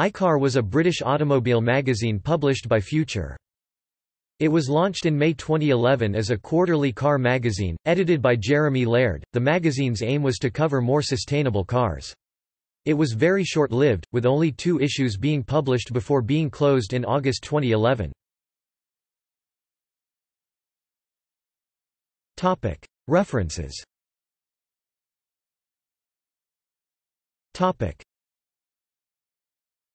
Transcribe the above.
iCar was a British automobile magazine published by Future. It was launched in May 2011 as a quarterly car magazine, edited by Jeremy Laird. The magazine's aim was to cover more sustainable cars. It was very short-lived, with only two issues being published before being closed in August 2011. Topic References Topic.